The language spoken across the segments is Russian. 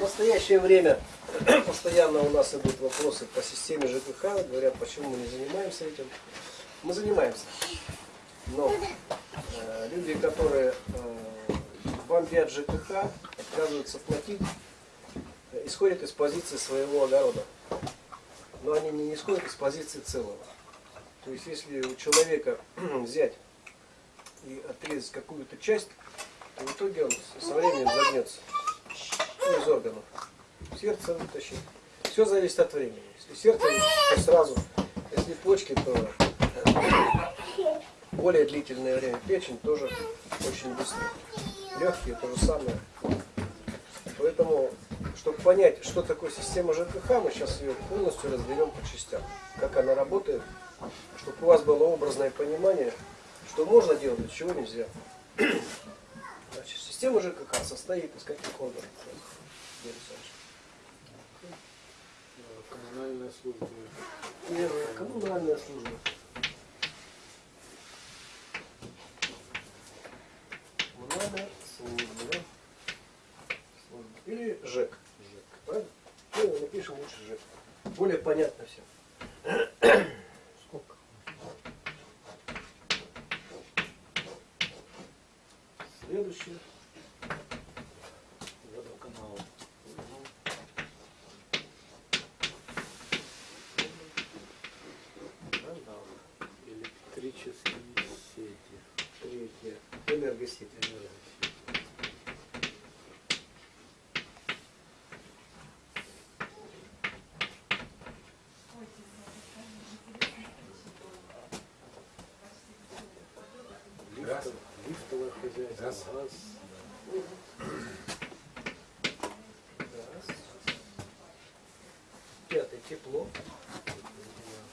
настоящее время постоянно у нас идут вопросы по системе ЖКХ. Говорят, почему мы не занимаемся этим. Мы занимаемся. Но э, люди, которые э, бомбят ЖКХ, отказываются платить, исходят из позиции своего огорода. Но они не исходят из позиции целого. То есть, если у человека взять и отрезать какую-то часть, то в итоге он со временем загнется ну, из органов. Сердце вытащить. Все зависит от времени. Если сердце, то сразу. Если почки, то более длительное время. Печень тоже очень быстро. Легкие то же самое. Поэтому, чтобы понять, что такое система ЖКХ, мы сейчас ее полностью разберем по частям. Как она работает, чтобы у вас было образное понимание, что можно делать, а чего нельзя. Система ЖКХ состоит из каких органов? Коммунальная служба. Первое, коммунальная служба. Коммунальная служба. да? Служба. Или ЖЭК. ЖЭК. Правильно? Ну, напишем лучше ЖЭК. Более понятно все. Сколько? Следующее. Хозяйство. Газ. Газ. Раз. Пятое. Тепло.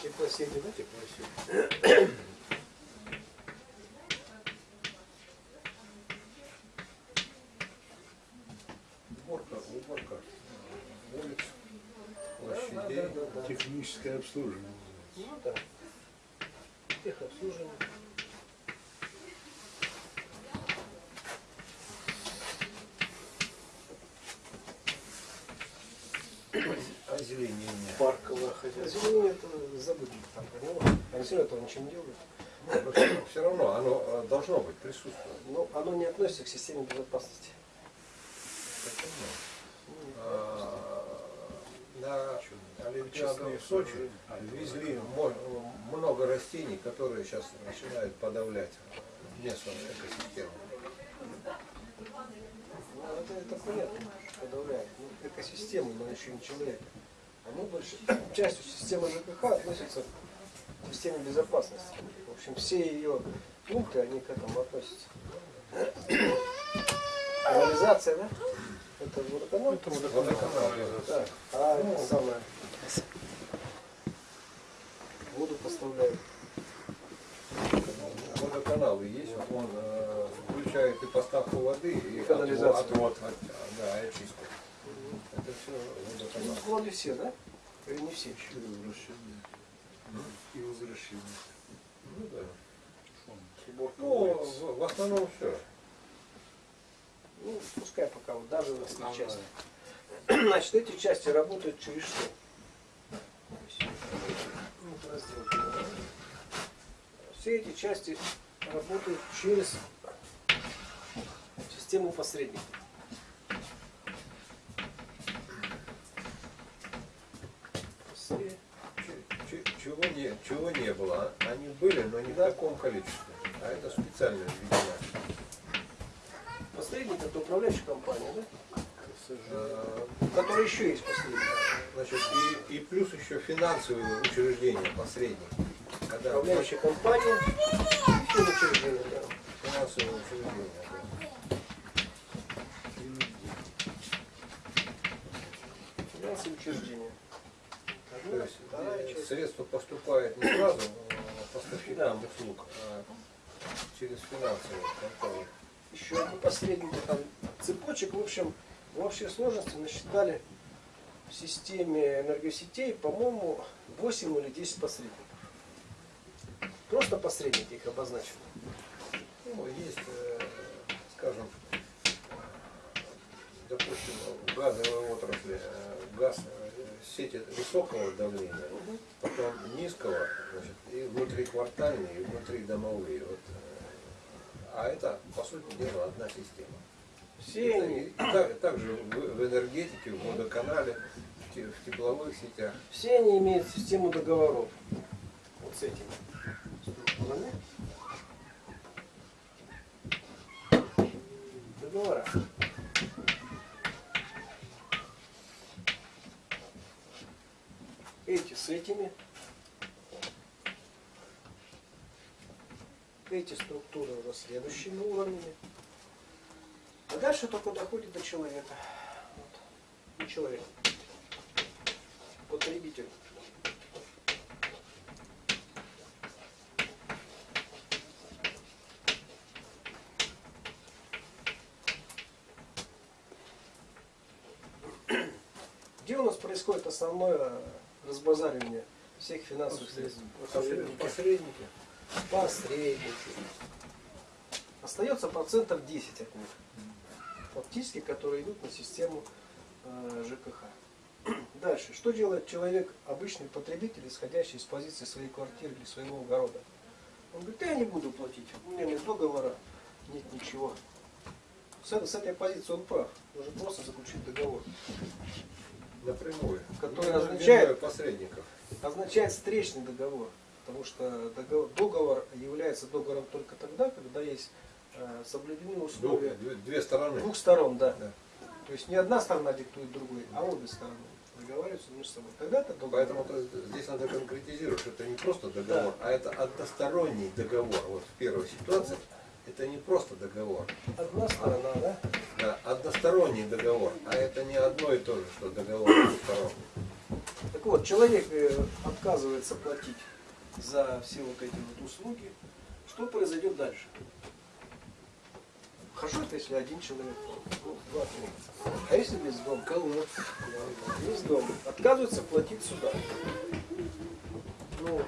Теплосети, да? Теплосеть. Уборка, уборка улиц, Да, площадей. да, да, да. Техническое обслуживание. Озеленение. Парковое хозяйство. Озеленение это забудьте там про него. Все этого ничего не делают. Все равно оно э, должно быть присутствовать. Но оно не относится к системе безопасности. А, На Олимпиаду в Сочи везли много растений, которые сейчас начинают подавлять местную экосистему. Ну, это, это понятно, подавляет. Ну, экосистему, но еще не человека. Они больше частью системы ЖКХ относятся к системе безопасности. В общем, все ее пункты, они к этому относятся. Канализация, да? Это водоканал? Это Водоканал. Да. А это самое. Воду поставляют. Водоканалы есть, он э, включает и поставку воды, и Канализацию. отвод, от- да, и очистку. Это все Ну, вроде все, да? Или не все еще? Возвращение. И возвращение. Ну, да. Ну, в, основном все. Ну, пускай пока вот даже в этой Основная. части. Значит, эти части работают через что? Раздел. Все эти части работают через систему посредников. Чего не, было? а? Они были, но не в таком количестве. А это специально введено. Посредник это управляющая компания, да? Э, Которая еще есть посредник. Значит, и, и плюс еще финансовые учреждения, посредник. Когда Управляющая компания и финучреждение, да. финансовые учреждения. да. Финансовые учреждения. То Одна, есть вторая э, часть. Средства поступают не сразу э, поставщикам услуг, а через финансовые конторы. еще посредники, там цепочек, в общем, в общей сложности насчитали в системе энергосетей, по-моему, 8 или 10 посредников. Просто посредники их обозначены. Ну, есть, э, скажем, допустим, в газовой отрасли э, газ, сети высокого давления, потом низкого, значит, и внутриквартальные, и внутридомовые. Вот, э, а это, по сути дела, одна система. Все И они, так- также в, в энергетике, в водоканале, в те- в тепловых сетях. все они имеют систему договоров. Вот с этими структурами. Договора. С этими. Эти структуры уже следующими уровнями. А дальше только доходит до человека. Вот. Не человек. Потребитель. Где у нас происходит основное разбазаривание всех финансовых средств? Посредники. Посредники. Посредники. Остается процентов 10 от них. Фактически, которые идут на систему э, ЖКХ. Дальше. Что делает человек, обычный потребитель, исходящий из позиции своей квартиры или своего огорода? Он говорит, я не буду платить, у меня нет договора, нет ничего. С, этой- с этой позиции он прав. Нужно просто заключить договор. Напрямую. Который Не означает- посредников. означает встречный договор. Потому что договор, договор является договором только тогда, когда есть э, соблюдены условия две, две стороны. двух сторон, да. Да. То есть не одна сторона диктует другой, а обе стороны договариваются между собой. Тогда это договор. Поэтому то- здесь надо конкретизировать, что это не просто договор, а это односторонний договор. Вот в первой ситуации это не просто договор, Одна сторона, да? да, односторонний договор, а это не одно и то же, что договор двух сторон. Так вот, человек э, отказывается платить за все вот эти вот услуги. Что произойдет дальше? Хорошо, это если один человек, ну, два, три. А если весь дом? Колодец. Весь дом. Отказывается платить сюда. Ну,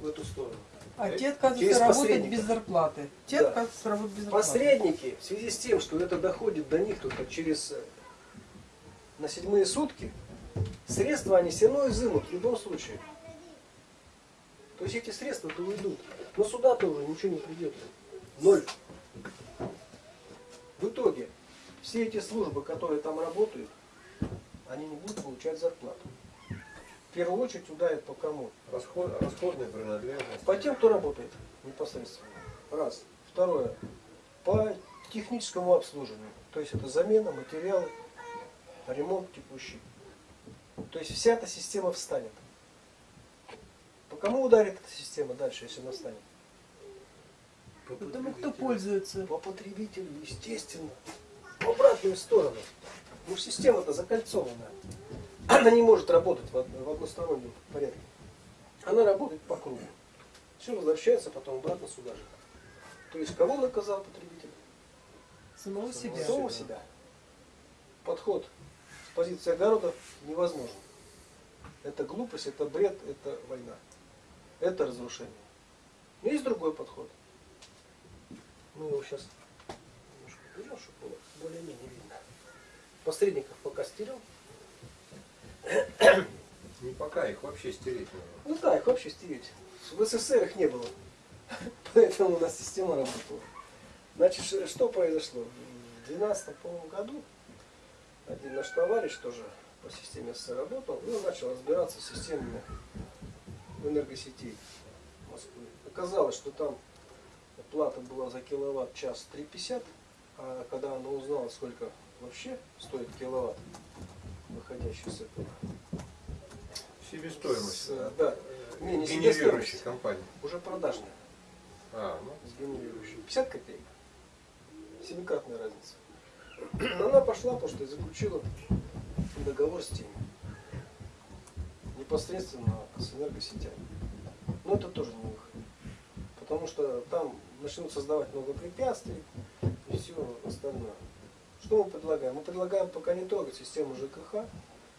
в эту сторону. А те отказываются Через работать без зарплаты. Те Да. отказываются работать без зарплаты. Посредники, в связи с тем, что это доходит до них только через э, на седьмые сутки, средства они все равно изымут в любом случае. То есть эти средства-то уйдут. Но сюда-то уже ничего не придет. Ноль. В итоге все эти службы, которые там работают, они не будут получать зарплату. В первую очередь ударит по кому? Расход, расходные принадлежности. По тем, кто работает непосредственно. Раз. Второе. По техническому обслуживанию. То есть это замена, материалы, ремонт текущий. То есть вся эта система встанет. По кому ударит эта система дальше, если она встанет? Потому кто пользуется. По потребителю, естественно. В обратную сторону. Ну, система-то закольцованная. Она не может работать в од- в одностороннем порядке. Она работает по кругу. Все возвращается потом обратно сюда же. То есть кого наказал потребитель? Самого себя. Самого себя. Подход с позиции огорода невозможен. Это глупость, это бред, это война. Это разрушение. Но есть другой подход. Мы его сейчас немножко уберем, чтобы было более-менее видно. Посредников пока стерем. Не пока, их вообще стереть нужно. Ну да, их вообще стереть. В СССР их не было. Поэтому у нас система работала. Значит, что произошло? В 2012 по-моему, году один наш товарищ тоже по системе СССР работал, и он начал разбираться с системами энергосетей Москвы. Оказалось, что там плата была за киловатт-час 3,50, а когда он узнал, сколько вообще стоит киловатт, выходящий с этого, Себестоимость. с, э, да, не, не Генерирующей компании. уже продажная. А, ну, сгенерирующей. 50 копеек. Семикратная разница. Но она пошла, потому что заключила договор с теми. Непосредственно с энергосетями. Но это тоже не выход. Потому что там начнут создавать много препятствий и все остальное. Что мы предлагаем? Мы предлагаем пока не трогать систему ЖКХ,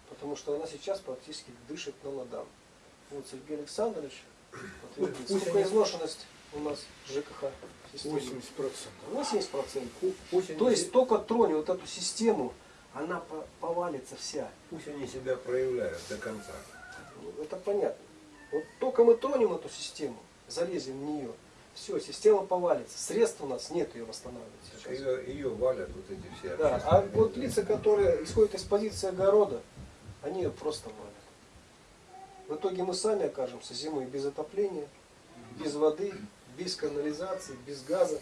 потому что она сейчас практически дышит на ладан. Вот Сергей Александрович Пусть сколько изношенность у нас ЖКХ системы. 80%. 80%. пусть они То есть только тронь вот эту систему, она по- повалится вся. Пусть они себя проявляют до конца. Это понятно. Вот только мы тронем эту систему, залезем в нее, все, система повалится. Средств у нас нет ее восстанавливать сейчас. ее, ее валят вот эти все Да, а вот лица, которые исходят из позиции огорода, они ее просто валят. В итоге мы сами окажемся зимой без отопления, без воды, без канализации, без газа,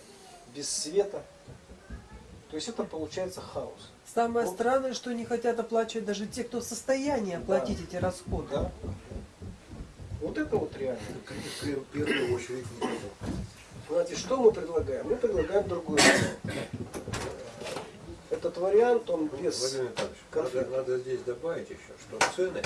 без света. То есть это получается хаос. Самое Ну, странное, что не хотят оплачивать даже те, кто в состоянии оплатить эти расходы. Да? Вот это вот реально. В первую очередь Знаете, что мы предлагаем? Мы предлагаем другой вариант. Этот вариант, он без... Владимир надо, надо здесь добавить еще, что цены,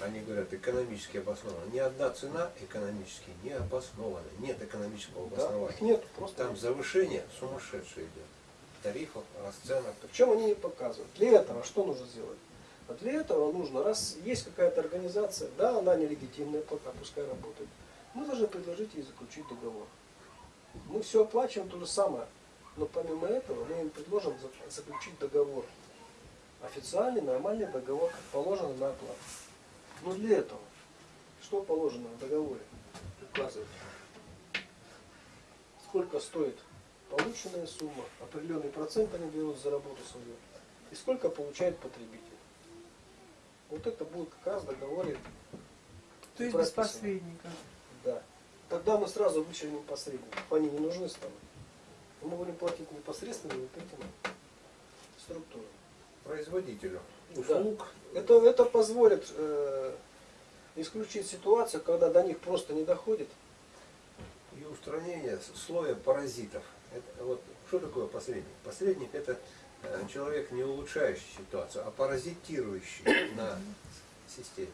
они говорят, экономически обоснованы. Ни одна цена экономически не обоснована. Нет экономического Да, обоснования. их нет, просто Там завышение сумасшедшее идет. Тарифов, расценок. Причем они не показывают. Для этого что нужно сделать? А для этого нужно, раз есть какая-то организация, да, она нелегитимная, пока пускай работает, мы должны предложить ей заключить договор. Мы все оплачиваем то же самое, но помимо этого мы им предложим за- заключить договор. Официальный, нормальный договор, как положено на оплату. Но для этого, что положено в договоре? Указывать. Сколько стоит полученная сумма, определенный процент они берут за работу свою, и сколько получает потребитель. Вот это будет как раз в договоре. То есть без посредника. Да. Тогда мы сразу вычленим посредников. Они не нужны станут. Мы будем платить непосредственно вот этим структурам. Производителю Да. услуг. Это, это позволит э, исключить ситуацию, когда до них просто не доходит. и устранение слоя паразитов. Это, вот, что такое посредник? Посредник это э, человек, не улучшающий ситуацию, а паразитирующий на системе.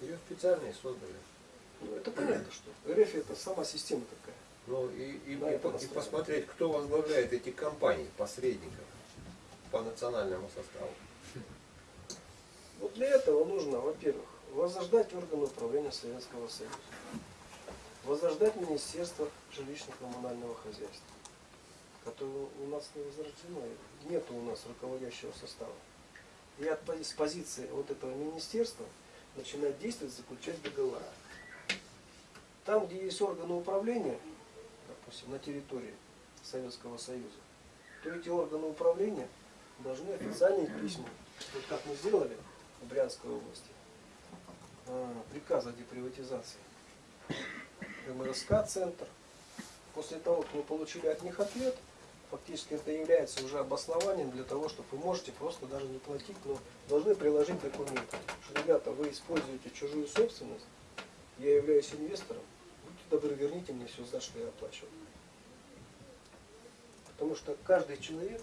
Ее специально и создали. Это понятно, что РФ это сама система такая. Ну и, и- Да, и и посмотреть, кто возглавляет эти компании, посредников по национальному составу. Вот для этого нужно, во-первых, возрождать органы управления Советского Союза, возрождать Министерство жилищно-коммунального хозяйства, которое у нас не возрождено, нет у нас руководящего состава. И от, с позиции вот этого министерства начинать действовать, заключать договора. Там, где есть органы управления, допустим, на территории Советского Союза, то эти органы управления должны официальные письма, вот как мы сделали в Брянской области, а, приказ о деприватизации. МРСК-центр. После того, как мы получили от них ответ, фактически это является уже обоснованием для того, чтобы вы можете просто даже не платить, но должны приложить документы. Что, ребята, вы используете чужую собственность, я являюсь инвестором, добры, верните мне все, за что я оплачивал. Потому что каждый человек,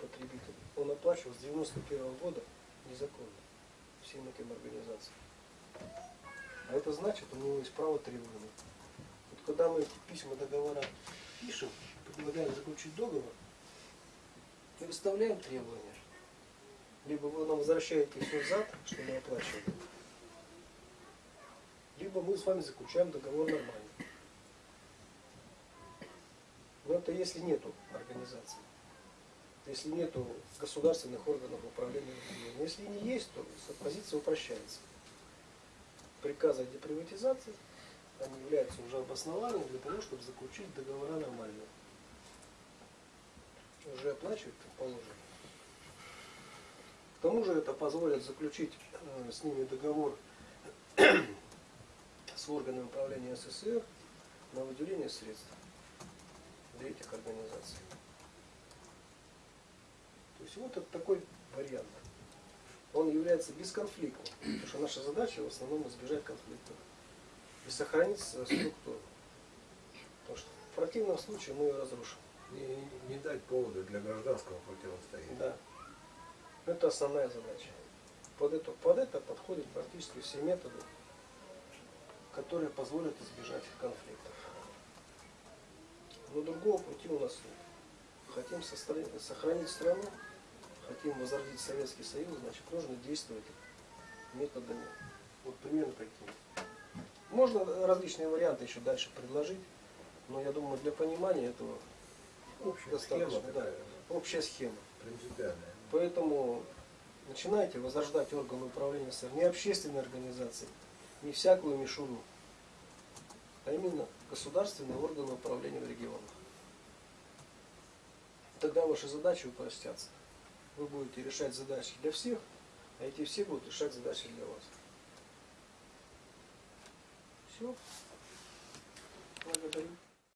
потребитель, он оплачивал с 91 года незаконно всем этим организациям. А это значит, у него есть право требования. Вот когда мы письма, договора пишем, предлагаем заключить договор, мы выставляем требования. Либо вы нам возвращаете все взад, что мы оплачивали, либо мы с вами заключаем договор нормально. Но это если нету организации. Если нету государственных органов управления. Но если не есть, то позиция упрощается. Приказы о деприватизации, они являются уже обоснованием для того, чтобы заключить договора нормальные. Уже оплачивать положено. К тому же это позволит заключить э, с ними договор с органами управления СССР на выделение средств для этих организаций. То есть вот это такой вариант. Он является бесконфликтным, потому что наша задача в основном избежать конфликтов и сохранить структуру. Потому что в противном случае мы ее разрушим. Не, не дать повода для гражданского противостояния. Да. Это основная задача. Под это, под это подходят практически все методы, которые позволят избежать конфликтов. Но другого пути у нас нет. Хотим сохранить страну, хотим возродить Советский Союз, значит нужно действовать методами вот примерно такими. Можно различные варианты еще дальше предложить, но я думаю для понимания этого Общая достаточно, схема да, общая схема. принципиальная. Поэтому начинайте возрождать органы управления не общественные организации, не всякую мишуну, а именно государственные органы управления в регионах. Тогда ваши задачи упростятся. Вы будете решать задачи для всех, а эти все будут решать задачи для вас. Все. Благодарю.